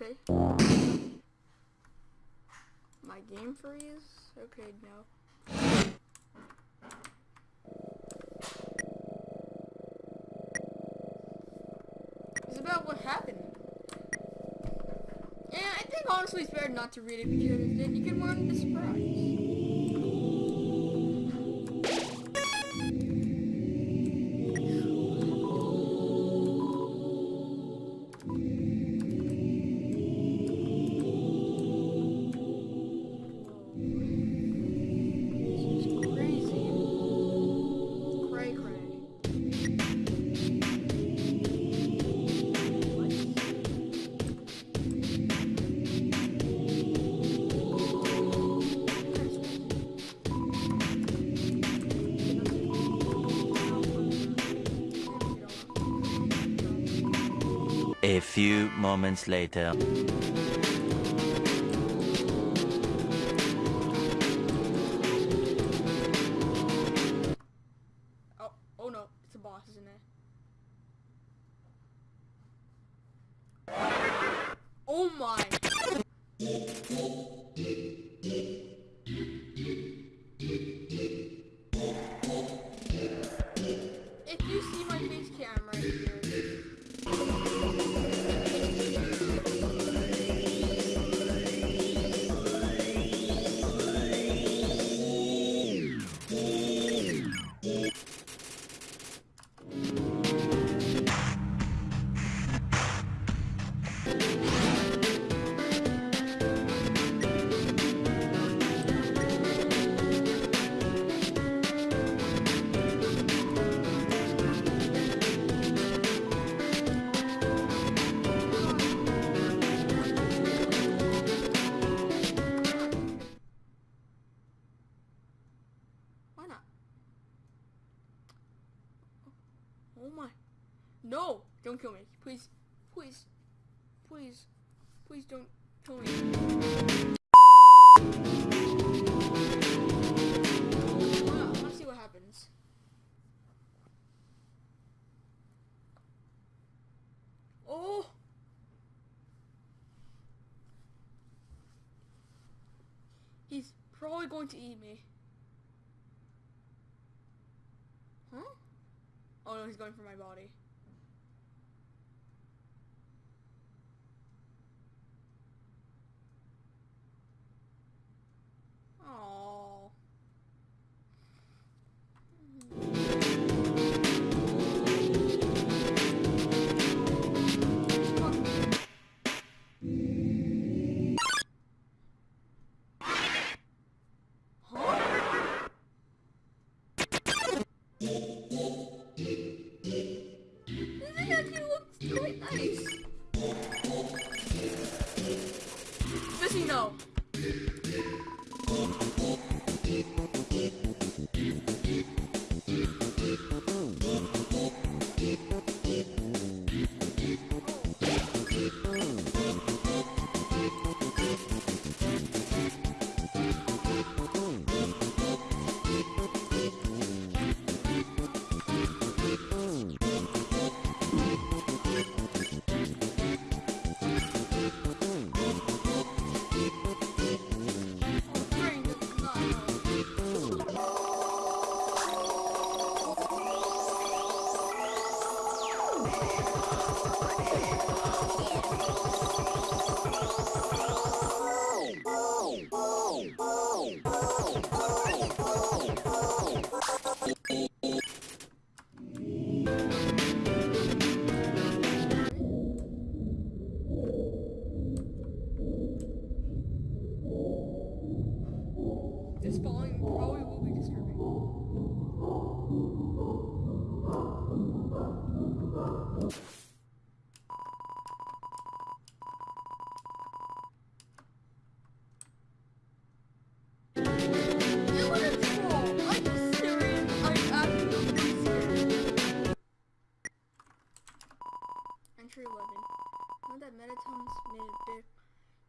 Okay. My game freeze? Okay, no. It's about what happened. Yeah, I think honestly it's better not to read it because then you can ruin the surprise. Moments later. No! Don't kill me, please, please, please, please don't kill me. Ah, happens. Oh! He's probably going to eat me. Huh? Oh no, he's going for my body.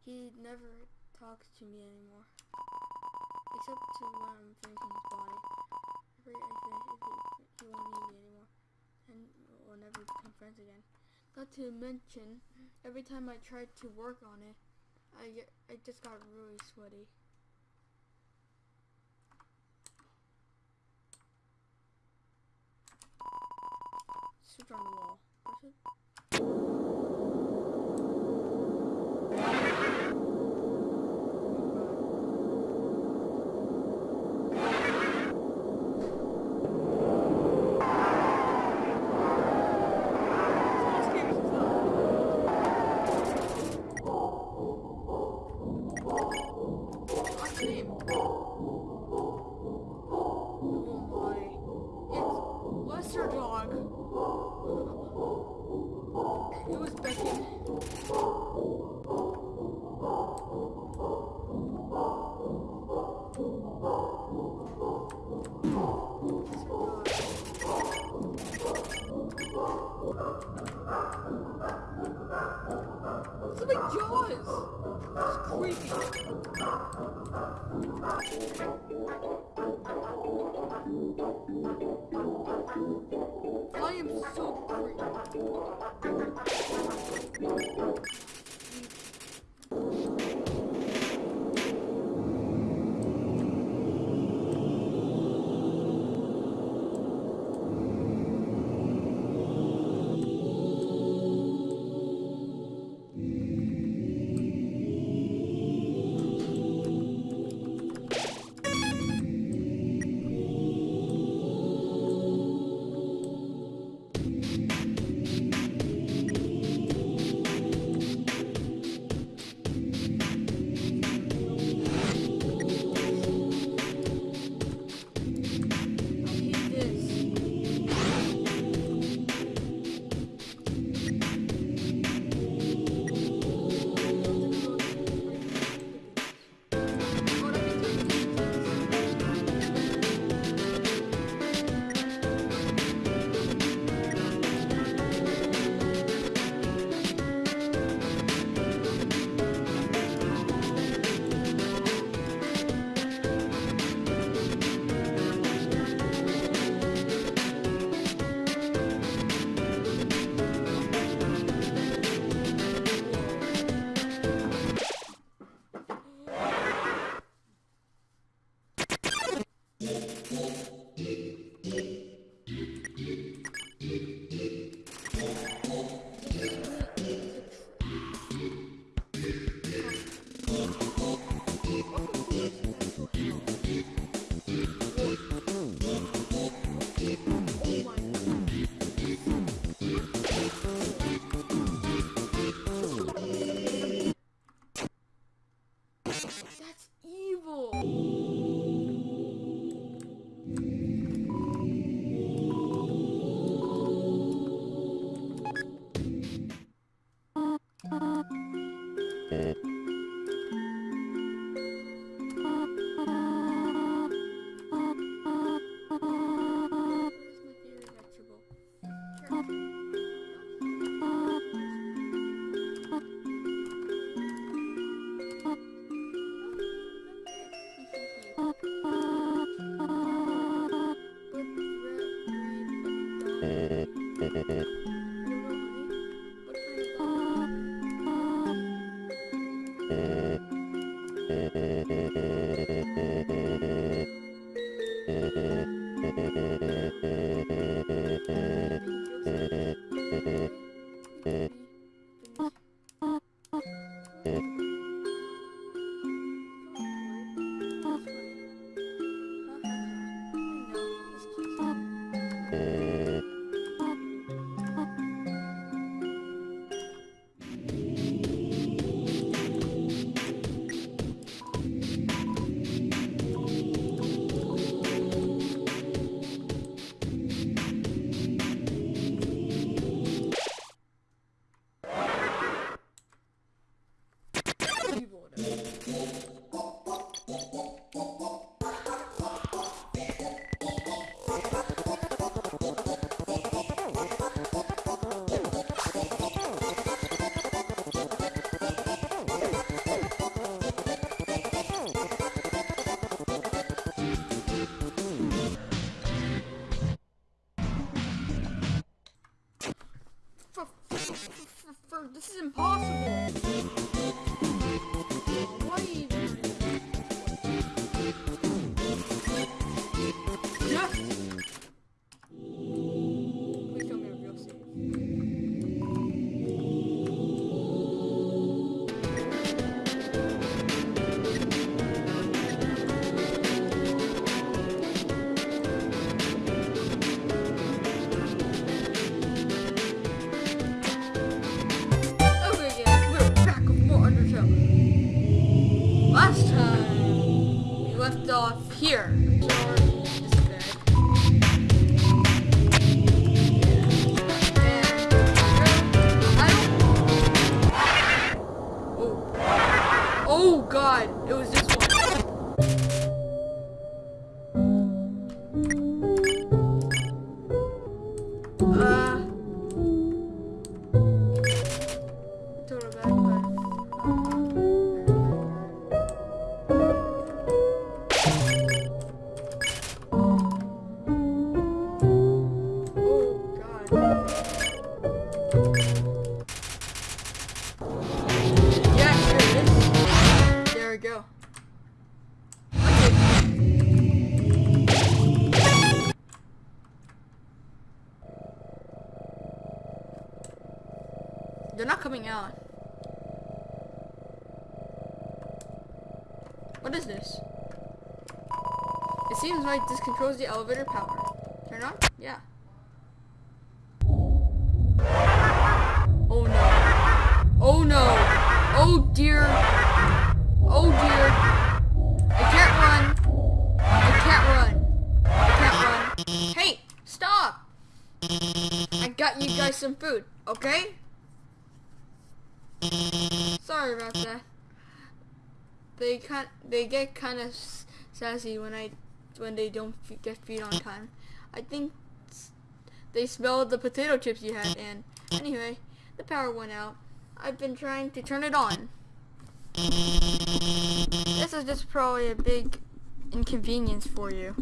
He never talks to me anymore. Except to when I'm finishing his body. Afraid I finish he, won't need me anymore. And we'll never become friends again. Not to mention, every time I tried to work on it, I get, I just got really sweaty. Switch on the wall. Beckon. Lester It's like Jaws! I am so creepy. That's evil. Left off here. It seems like this controls the elevator power. Turn on? Yeah. Oh no. Oh no. Oh dear. Oh dear. I can't run. I can't run. I can't run. Hey, stop. I got you guys some food, okay? Sorry about that. They kind they get kind of sassy when I when they don't get feed on time. I think they smelled the potato chips you had, and anyway, the power went out. I've been trying to turn it on. This is just probably a big inconvenience for you.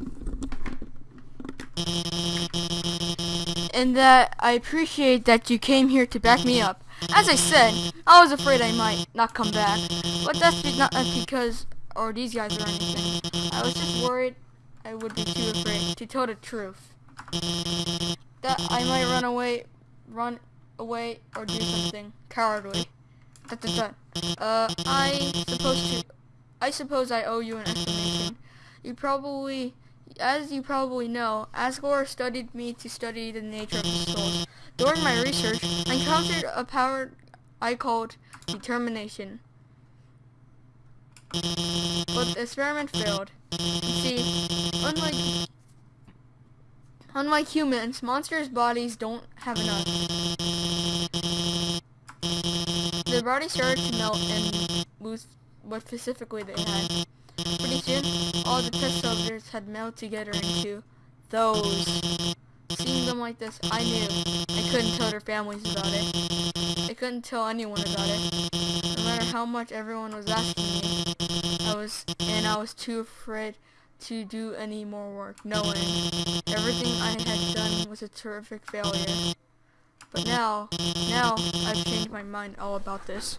And that I appreciate that you came here to back me up. As I said, I was afraid I might not come back, but that's not because or these guys or anything. I was just worried I would be too afraid to tell the truth. That I might run away, run away, or do something cowardly. Dun, dun. Uh, I suppose to, I suppose I owe you an explanation. You probably, as you probably know, Asgore studied me to study the nature of the soul. During my research, I encountered a power I called determination. But the experiment failed. You see, unlike unlike humans, monsters' bodies don't have enough. Their bodies started to melt and lose what specifically they had. Pretty soon, all the test subjects had melted together into those. Seeing them like this, I knew I couldn't tell their families about it. I couldn't tell anyone about it. No matter how much everyone was asking me, I was, and I was too afraid to do any more work, knowing everything I had done was a terrific failure. But now, now I've changed my mind all about this.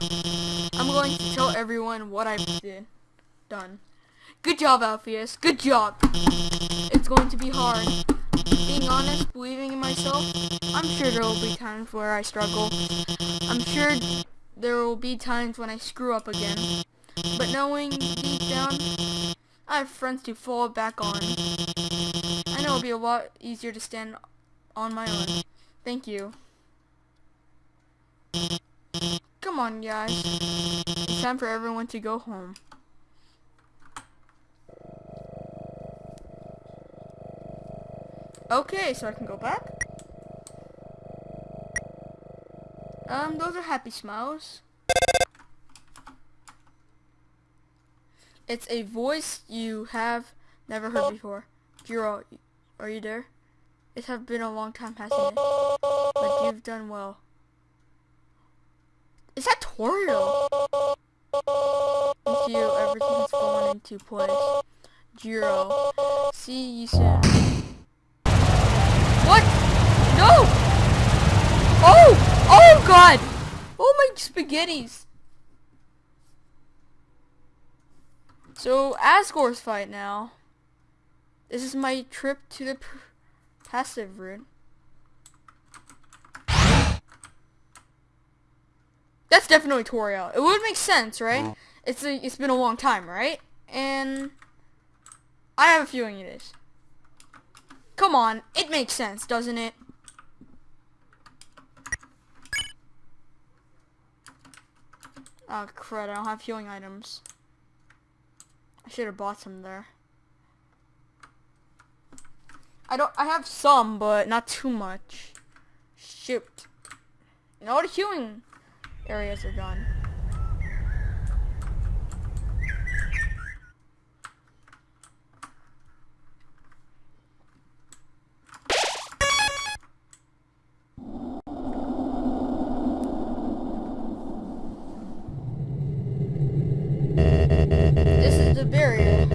I'm going to tell everyone what I've did, done. Good job, Alphys. Good job. It's going to be hard. Being honest, believing in myself, I'm sure there will be times where I struggle. I'm sure there will be times when I screw up again. But knowing deep down, I have friends to fall back on. I know it'll be a lot easier to stand on my own. Thank you. Come on, guys. It's time for everyone to go home. Okay, so I can go back. Um, those are happy smiles. It's a voice you have never heard oh. before. Jiro, are you there? It has been a long time, hasn't it? But you've done well. Is that Toriel? With you, everything has fallen into place. Jiro, see you soon. What? No! Oh! Oh! Oh god! Oh my spaghettis! So, Asgore's fight now. This is my trip to the passive route. That's definitely Toriel. It would make sense, right? Mm. It's a, it's been a long time, right? And I have a feeling it is. Come on, it makes sense, doesn't it? Oh crud, I don't have healing items. I should have bought some there. I don't I have some, but not too much. Shoot. And all the healing areas are done.